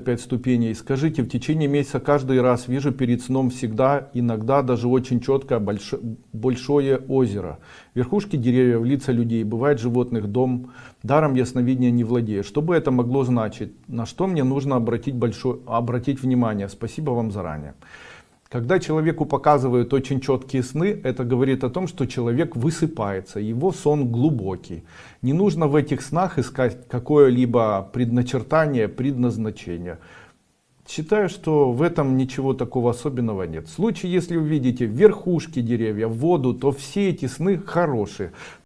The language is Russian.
пять ступеней. Скажите в течение месяца каждый раз вижу перед сном всегда иногда даже очень четко большое, большое озеро. Верхушки деревьев лица людей бывает животных дом. Даром ясновидения не владею. Что бы это могло значить? На что мне нужно обратить большое обратить внимание? Спасибо вам заранее когда человеку показывают очень четкие сны, это говорит о том, что человек высыпается, его сон глубокий. Не нужно в этих снах искать какое-либо предначертание, предназначение. Считаю, что в этом ничего такого особенного нет. В случае, если вы видите верхушки деревьев, воду, то все эти сны хорошие.